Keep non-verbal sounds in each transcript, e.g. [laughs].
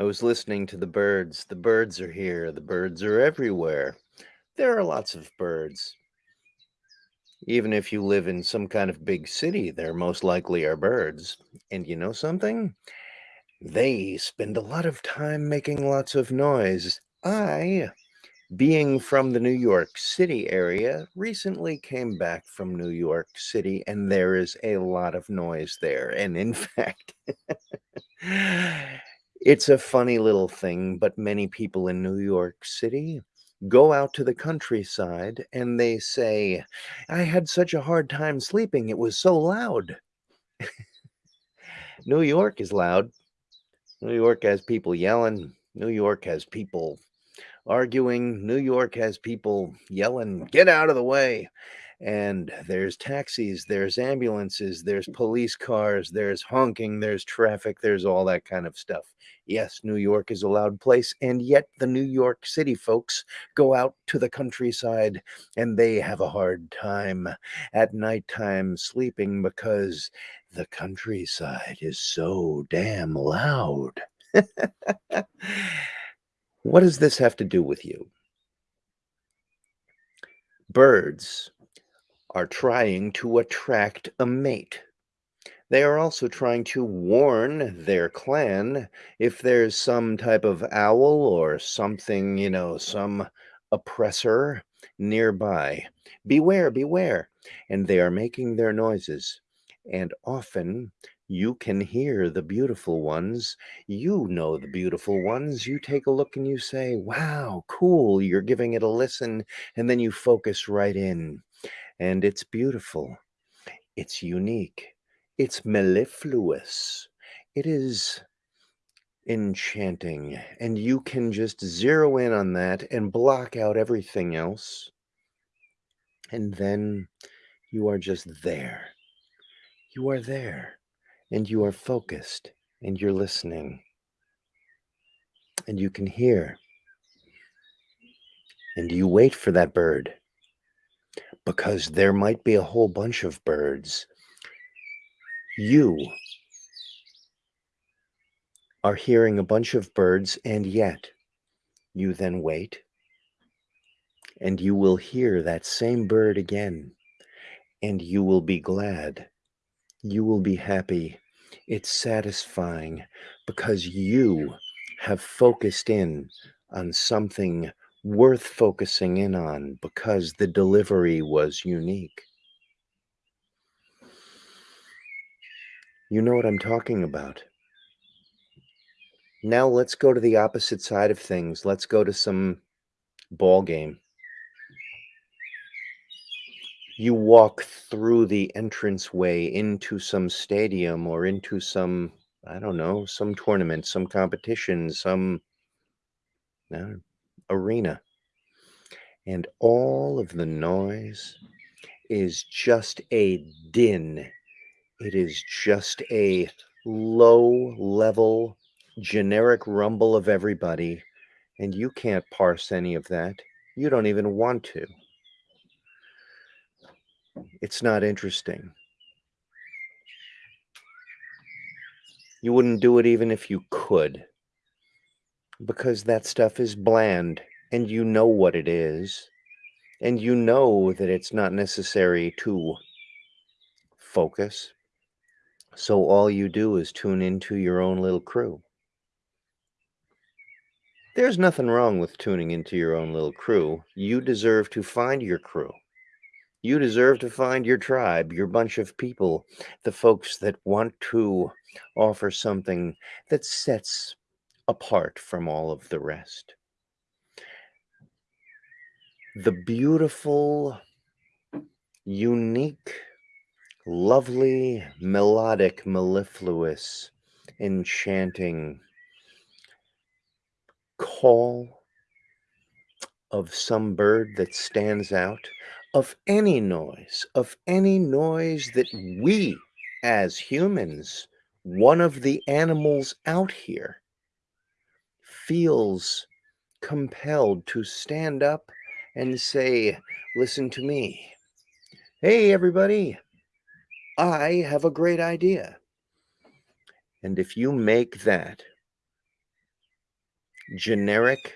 I was listening to the birds. The birds are here. The birds are everywhere. There are lots of birds. Even if you live in some kind of big city, there most likely are birds. And you know something? They spend a lot of time making lots of noise. I, being from the New York City area, recently came back from New York City, and there is a lot of noise there. And in [laughs] fact, [laughs] it's a funny little thing, but many people in New York City go out to the countryside and they say, I had such a hard time sleeping. It was so loud. [laughs] New York is loud. New York has people yelling. New York has people arguing. New York has people yelling, get out of the way and there's taxis, there's ambulances, there's mm. police cars, there's honking, there's traffic, there's all that kind of stuff. Yes, New York is a loud place, and yet the New York City folks go out to the countryside and they have a hard time at nighttime sleeping because the countryside is so damn loud. [laughs] what does this have to do with you? Birds are trying to attract a mate. They are also trying to warn their clan if there's some type of owl or something, you know, some oppressor nearby. Beware, beware. And they are making their noises. And often you can hear the beautiful ones. You know the beautiful ones. You take a look and you say, wow, cool. You're giving it a listen. And then you focus right in and it's beautiful. It's unique. It's mellifluous. It is enchanting, and you can just zero in on that and block out everything else. And then you are just there. You are there, and you are focused, and you're listening, and you can hear. And you wait for that bird because there might be a whole bunch of birds. You are hearing a bunch of birds, and yet you then wait, and you will hear that same bird again, and you will be glad. You will be happy. It's satisfying because you have focused in on something worth focusing in on because the delivery was unique. You know what I'm talking about. Now let's go to the opposite side of things. Let's go to some ball game. You walk through the entranceway into some stadium or into some, I don't know, some tournament, some competition, some uh, arena. And all of the noise is just a din. It is just a low level, generic rumble of everybody. And you can't parse any of that. You don't even want to. It's not interesting. You wouldn't do it even if you could because that stuff is bland and you know what it is and you know that it's not necessary to focus. So all you do is tune into your own little crew. There's nothing wrong with tuning into your own little crew. You deserve to find your crew. You deserve to find your tribe, your bunch of people, the folks that want to offer something that sets apart from all of the rest. The beautiful, unique, lovely, melodic, mellifluous, enchanting call of some bird that stands out, of any noise, of any noise that we as humans, one of the animals out here, feels compelled to stand up and say, listen to me. Hey, everybody, I have a great idea. And if you make that generic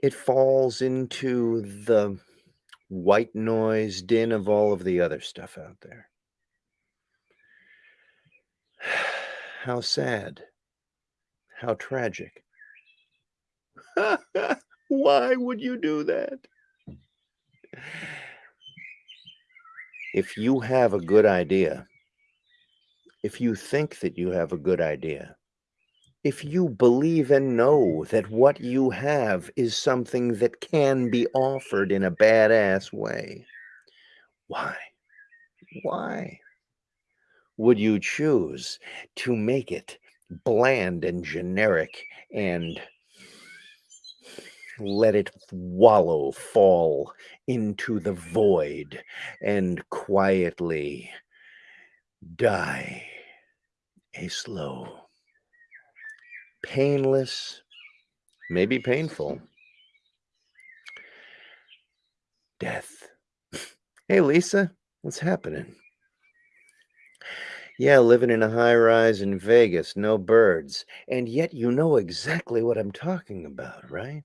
it falls into the white noise din of all of the other stuff out there. [sighs] How sad. How tragic. [laughs] Why would you do that? If you have a good idea, if you think that you have a good idea, if you believe and know that what you have is something that can be offered in a badass way, why? Why would you choose to make it bland and generic and let it wallow, fall into the void and quietly die a slow painless, maybe painful death. Hey, Lisa, what's happening? Yeah, living in a high rise in Vegas, no birds. And yet you know exactly what I'm talking about, right?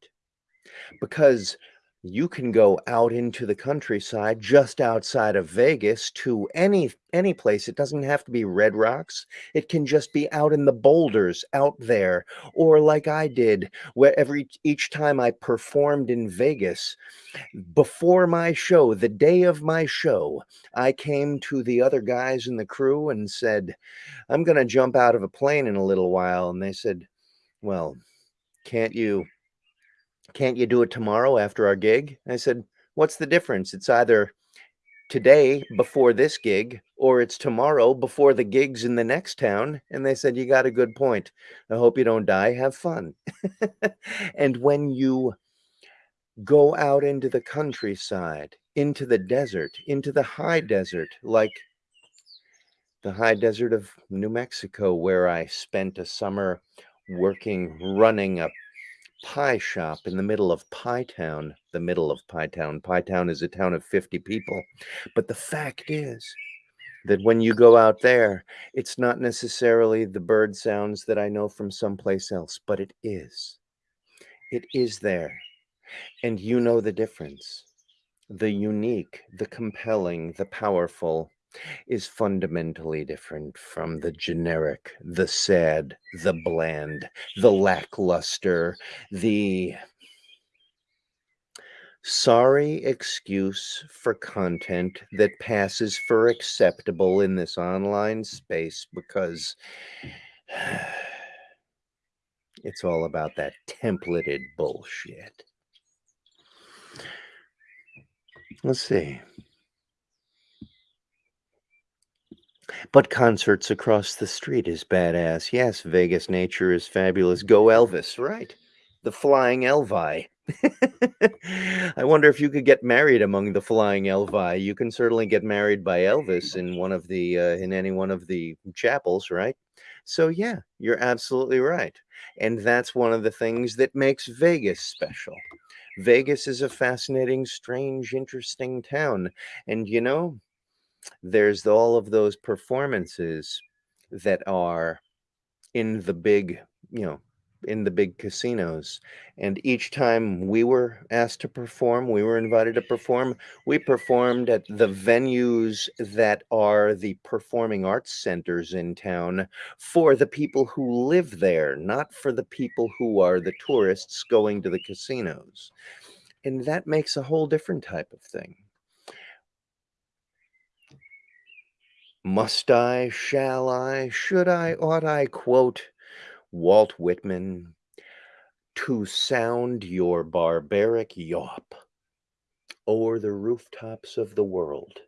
Because you can go out into the countryside just outside of Vegas to any any place. It doesn't have to be Red Rocks. It can just be out in the boulders out there or like I did where every each time I performed in Vegas before my show, the day of my show, I came to the other guys in the crew and said, "I'm going to jump out of a plane in a little while." And they said, "Well, can't you can't you do it tomorrow after our gig? I said, what's the difference? It's either today before this gig or it's tomorrow before the gigs in the next town. And they said, you got a good point. I hope you don't die. Have fun. [laughs] and when you go out into the countryside, into the desert, into the high desert, like the high desert of New Mexico, where I spent a summer working, running a pie shop in the middle of Pie Town, the middle of Pie Town. Pie Town is a town of 50 people. But the fact is that when you go out there, it's not necessarily the bird sounds that I know from someplace else, but it is. It is there. And you know the difference. The unique, the compelling, the powerful, is fundamentally different from the generic, the sad, the bland, the lackluster, the sorry excuse for content that passes for acceptable in this online space because [sighs] it's all about that templated bullshit. Let's see. But concerts across the street is badass. Yes, Vegas nature is fabulous. Go Elvis, right? The Flying Elvi. [laughs] I wonder if you could get married among the Flying Elvi. You can certainly get married by Elvis in one of the uh, in any one of the chapels, right? So yeah, you're absolutely right. And that's one of the things that makes Vegas special. Vegas is a fascinating, strange, interesting town. And you know, there's all of those performances that are in the big, you know, in the big casinos. And each time we were asked to perform, we were invited to perform, we performed at the venues that are the performing arts centers in town for the people who live there, not for the people who are the tourists going to the casinos. And that makes a whole different type of thing. Must I, shall I, should I, ought I quote Walt Whitman to sound your barbaric yawp o'er the rooftops of the world?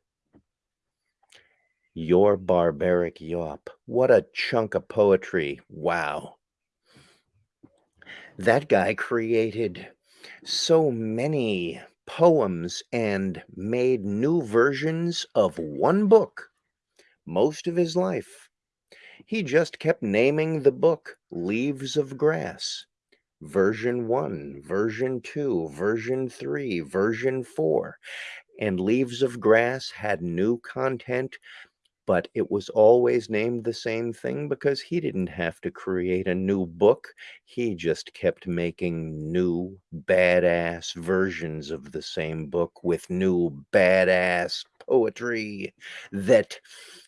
Your barbaric yawp. What a chunk of poetry. Wow. That guy created so many poems and made new versions of one book most of his life. He just kept naming the book Leaves of Grass. Version 1, version 2, version 3, version 4. And Leaves of Grass had new content but it was always named the same thing because he didn't have to create a new book. He just kept making new badass versions of the same book with new badass poetry that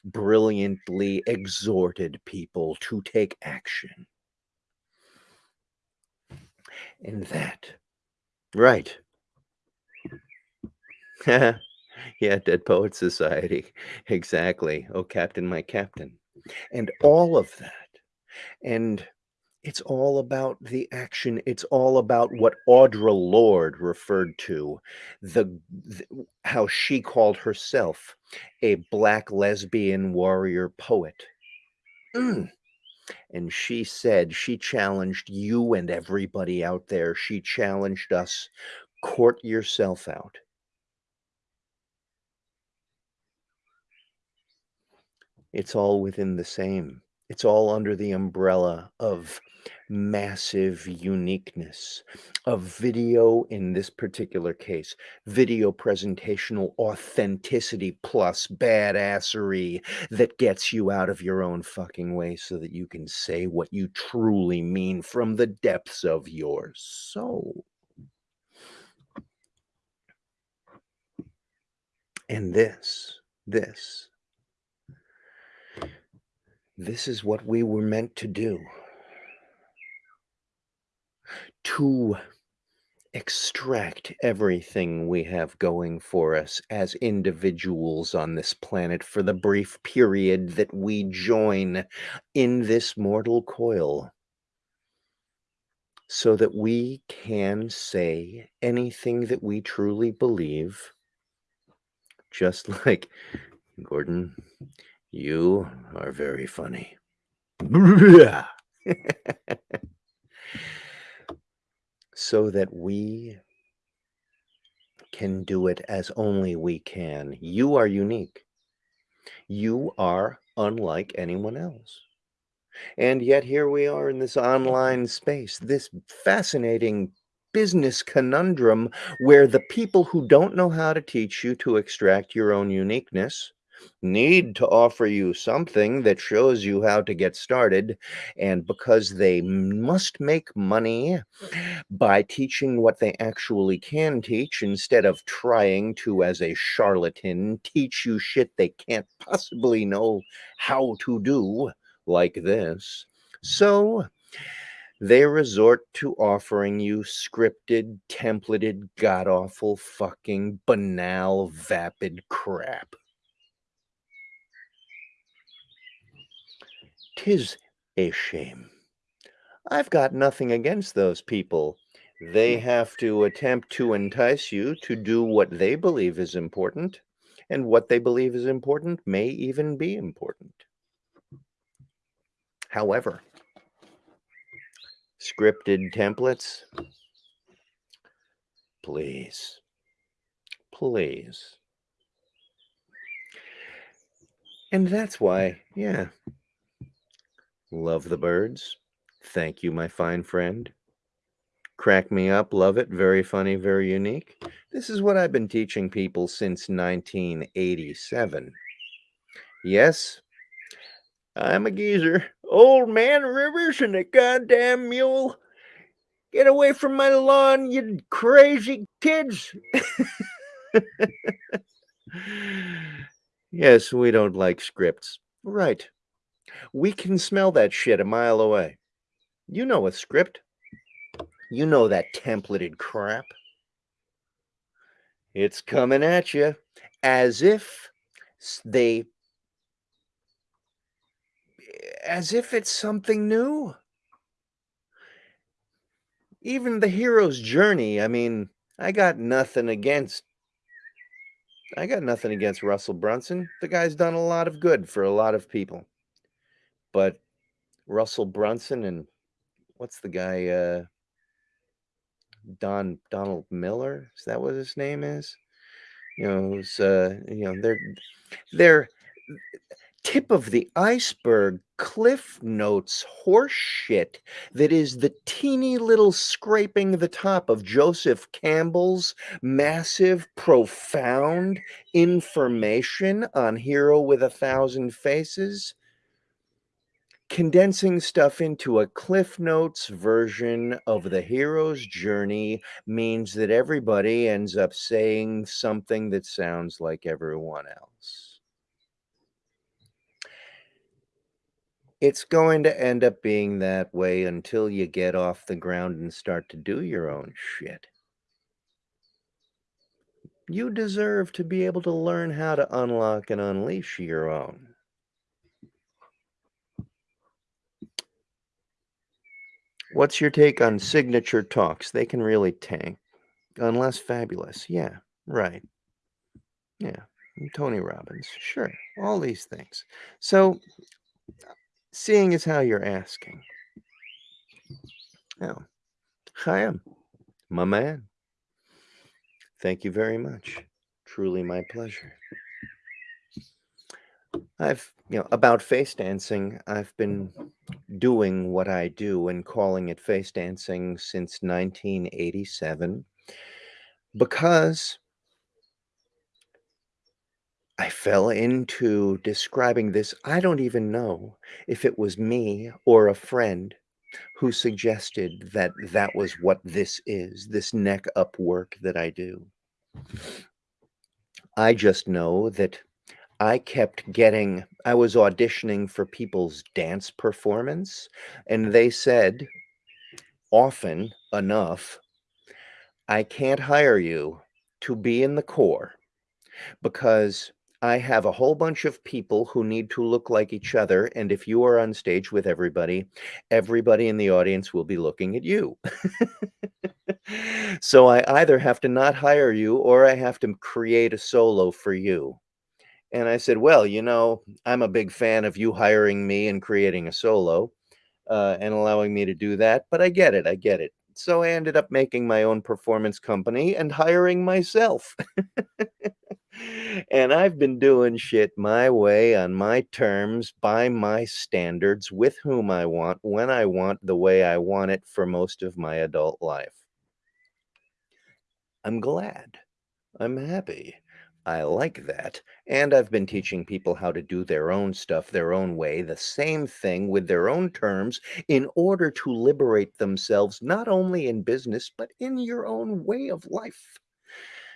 brilliantly exhorted people to take action. And that, right. [laughs] Yeah, Dead Poets Society. Exactly. Oh, Captain, my Captain. And all of that. And it's all about the action. It's all about what Audre Lorde referred to, the, the how she called herself a black lesbian warrior poet. Mm. And she said she challenged you and everybody out there. She challenged us. Court yourself out. It's all within the same. It's all under the umbrella of massive uniqueness of video in this particular case video presentational authenticity plus badassery that gets you out of your own fucking way so that you can say what you truly mean from the depths of your soul. And this this this is what we were meant to do. To extract everything we have going for us as individuals on this planet for the brief period that we join in this mortal coil so that we can say anything that we truly believe just [laughs] like Gordon you are very funny. [laughs] so that we can do it as only we can. You are unique. You are unlike anyone else. And yet here we are in this online space, this fascinating business conundrum where the people who don't know how to teach you to extract your own uniqueness need to offer you something that shows you how to get started. And because they must make money by teaching what they actually can teach instead of trying to, as a charlatan, teach you shit they can't [laughs] possibly know how to do like this. So they resort to offering you scripted, templated, god awful, fucking banal, vapid crap. 'Tis a shame. I've got nothing against those people. They mm. have to attempt to entice you to do what they believe is important, and what they believe is important may even be important. However, scripted templates, please, please. And that's why, yeah, Love the birds. Thank you, my fine friend. Crack me up. Love it. Very funny. Very unique. This is what I've been teaching people since 1987. Yes, I'm a geezer. Old man Rivers and a goddamn mule. Get away from my lawn, you crazy kids. [laughs] yes, we don't like scripts. Right. We can smell that shit a mile away. You know a script. You know that templated crap. It's coming at you as if they as if it's something new. Even the hero's journey, I mean, I got nothing against I got nothing against Russell Brunson. The guy's done a lot of good for a lot of people. But Russell Brunson and what's the guy, uh Don Donald Miller? Is that what his name is? You know, it's, uh, you know, they're they're tip of the iceberg, cliff notes, horse shit that is the teeny little scraping the top of Joseph Campbell's massive, profound information on Hero with a Thousand Faces condensing stuff into a cliff notes version of the hero's journey means that everybody ends up saying something that sounds like everyone else. It's going to end up being that way until you get off the ground and start to do your own shit. You deserve to be able to learn how to unlock and unleash your own. What's your take on signature talks? They can really tank. Unless fabulous. Yeah, right. Yeah. Tony Robbins. Sure. All these things. So, seeing is how you're asking. Oh, Chaim, my man. Thank you very much. Truly my pleasure. I've, you know, about face dancing, I've been doing what I do and calling it face dancing since 1987 because I fell into describing this. I don't even know if it was me or a friend who suggested that that was what this is, this neck up work that I do. I just know that I kept getting I was auditioning for people's dance performance, and they said often enough, "I can't hire you to be in the corps because I have a whole bunch of people who need to look like each other, and if you are on stage with everybody, everybody in the audience will be looking at you." [laughs] So I either have to not hire you or I have to create a solo for you. And I said, "Well, you know, I'm a big fan of you hiring me and creating a solo, uh, and allowing me to do that, but I get it, I get it." So I ended up making my own performance company and hiring myself. [laughs] And I've been doing shit my way, on my terms, by my standards, with whom I want, when I want, the way I want it for most of my adult life. I'm glad. I'm happy. I like that, and I've been teaching people how to do their own stuff their own way, the same thing with their own terms, in order to liberate themselves not only in business, but in your own way of life,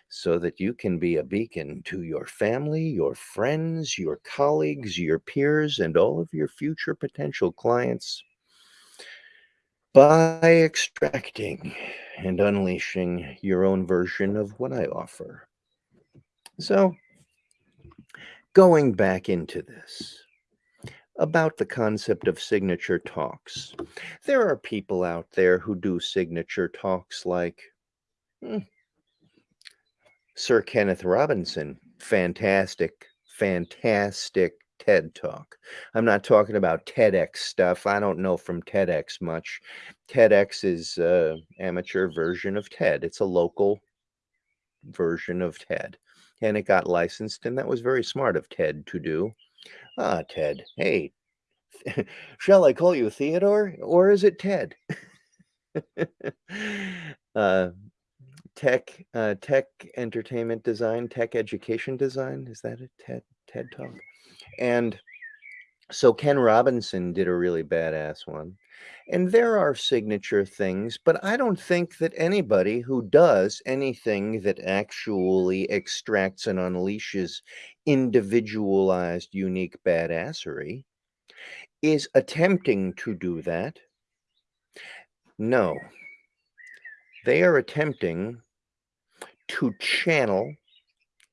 so that you can be a beacon to your family, your friends, your colleagues, your peers, and all of your future potential clients by extracting and unleashing your own version of what I offer. So, going back into this, about the concept of signature talks. There are people out there who do signature talks like hmm, Sir Kenneth Robinson. Fantastic, fantastic TED Talk. I'm not talking about TEDx stuff. I don't know from TEDx much. TEDx is a amateur version of TED. It's a local version of TED. And it got licensed, and that was very smart of TED to do. Ah, Ted. Hey, [laughs] shall I call you Theodore, or is it Ted? [laughs] uh, tech, uh, tech entertainment design, tech education design. Is that a TED TED Talk? And so Ken Robinson did a really badass one. And there are signature things, but I don't think that anybody who does anything that actually extracts and unleashes individualized, unique badassery is attempting to do that. No. They are attempting to channel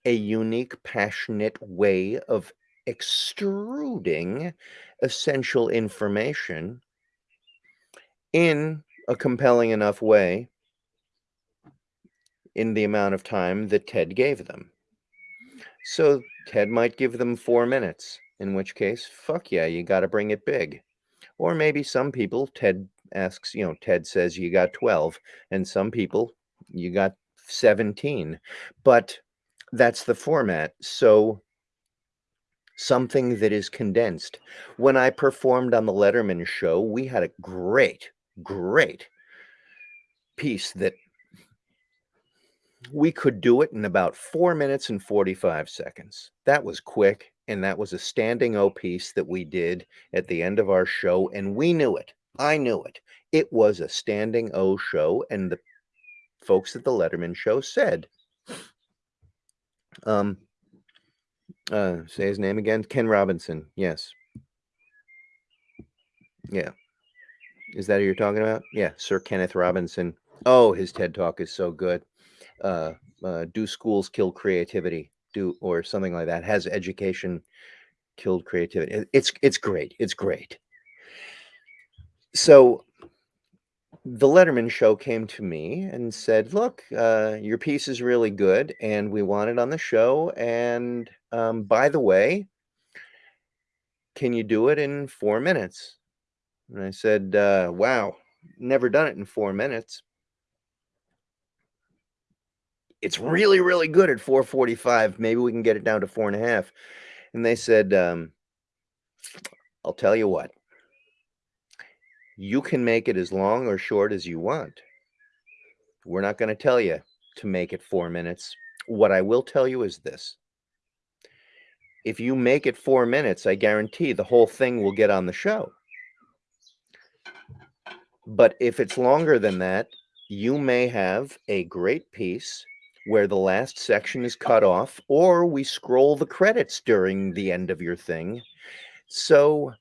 a unique, passionate way of extruding essential information in a compelling enough way in the amount of time that Ted gave them. So Ted might give them four minutes, in which case, fuck yeah, you got to bring it big. Or maybe some people, Ted asks, you know, Ted says you got 12, and some people, you got 17. But that's the format. So something that is condensed. When I performed on the Letterman show, we had a great, great piece that we could do it in about 4 minutes and 45 seconds. That was quick, and that was a standing O piece that we did at the end of our show, and we knew it. I knew it. It was a standing O show, and the folks at the Letterman show said, um, uh, say his name again, Ken Robinson. Yes. Yeah. Is that who you're talking about? Yeah, Sir Kenneth Robinson. Oh, his TED Talk is so good. Uh, uh, do schools kill creativity? Do or something like that. Has education killed creativity? It's it's great. It's great. So the Letterman show came to me and said, "Look, uh, your piece is really good, and we want it on the show. And um, by the way, can you do it in four minutes?" And I said, uh, "Wow, never done it in four minutes." It's really, really good at 445. Maybe we can get it down to four and a half. And they said, um, I'll tell you what, you can make it as long or short as you want. We're not going to tell you to make it four minutes. What I will tell you is this. If you make it four minutes, I guarantee the whole thing will get on the show. But if it's longer than that, you may have a great piece where the last section is cut off, or we scroll the credits during the end of your thing. So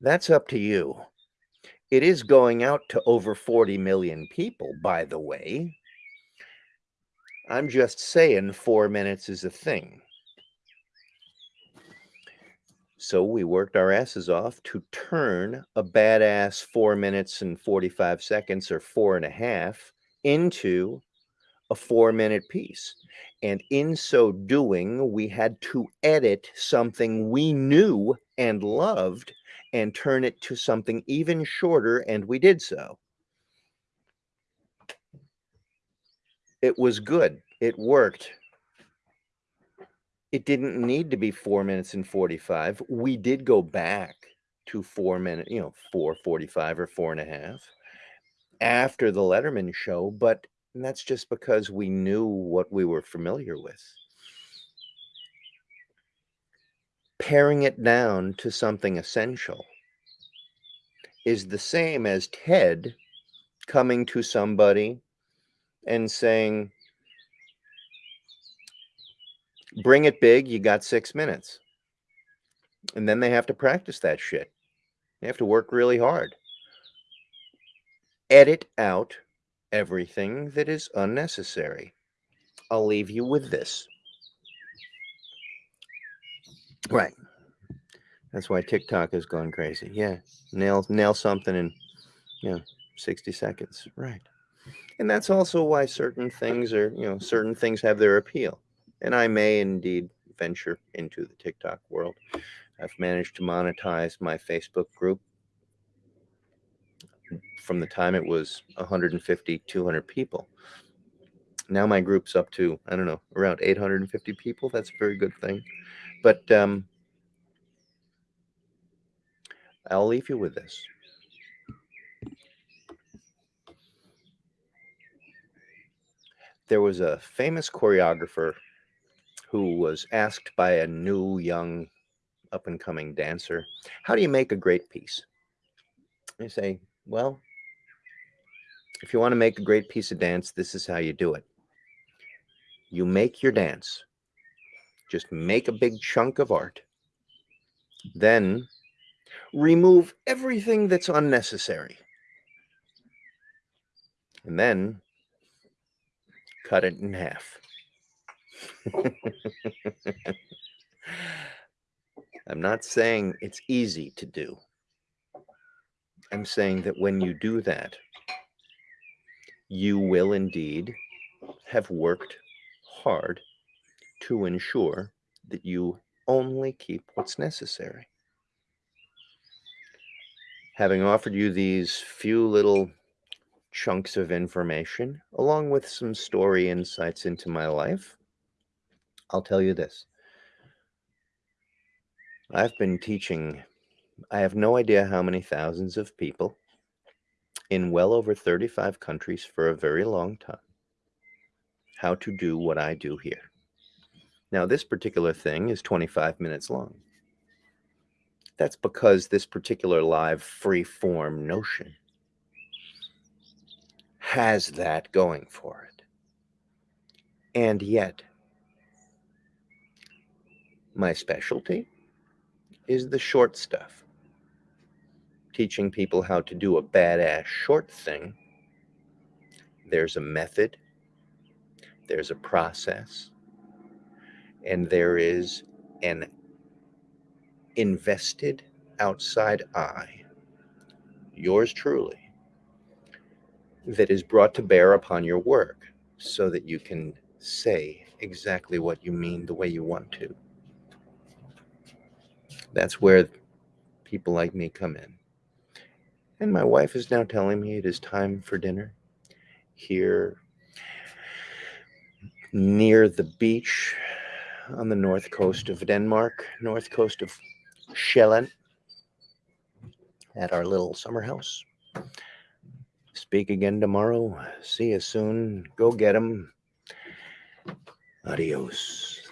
that's up to you. It is going out to over 40 million people, by the way. I'm just saying four minutes is a thing. So we worked our asses off to turn a badass four minutes and 45 seconds or four and a half into a four minute piece. And in so doing, we had to edit something we knew and loved and turn it to something even shorter, and we did so. It was good. It worked. It didn't need to be four minutes and 45. We did go back to four minutes, you know, 445 or four and a half after the Letterman show, but that's just because we knew what we were familiar with. Paring it down to something essential is the same as Ted coming to somebody and saying, bring it big, you got six minutes. And then they have to practice that shit. They have to work really hard. Edit out everything that is unnecessary. I'll leave you with this. Right. That's why TikTok has gone crazy. Yeah. Nail nail something in you know 60 seconds. Right. And that's also why certain things are, you know, certain things have their appeal. And I may indeed venture into the TikTok world. I've managed to monetize my Facebook group from the time it was 150, 200 people. Now my group's up to, I don't know, around 850 people. That's a very good thing. But um, I'll leave you with this. There was a famous choreographer who was asked by a new, young, up and coming dancer, How do you make a great piece? They say, Well, if you want to make a great piece of dance, this is how you do it. You make your dance. Just make a big chunk of art. Then remove everything that's unnecessary. And then cut it in half. [laughs] I'm not saying it's easy to do. I'm saying that when you do that, you will indeed have worked hard to ensure that you only keep what's necessary. Having offered you these few little chunks of information, along with some story insights into my life, I'll tell you this. I've been teaching, I have no idea how many thousands of people in well over 35 countries for a very long time how to do what I do here. Now, this particular thing is 25 minutes long. That's because this particular live free form notion has that going for it. And yet, my specialty is the short stuff. Teaching people how to do a badass short thing. There's a method, there's a process, and there is an invested outside eye, yours truly, that is brought to bear upon your work so that you can say exactly what you mean the way you want to. That's where people like me come in. And my wife is now telling me it is time for dinner here near the beach on the north coast of Denmark, north coast of Sjælland, at our little summer house. Speak again tomorrow. See you soon. Go get 'em. Adios.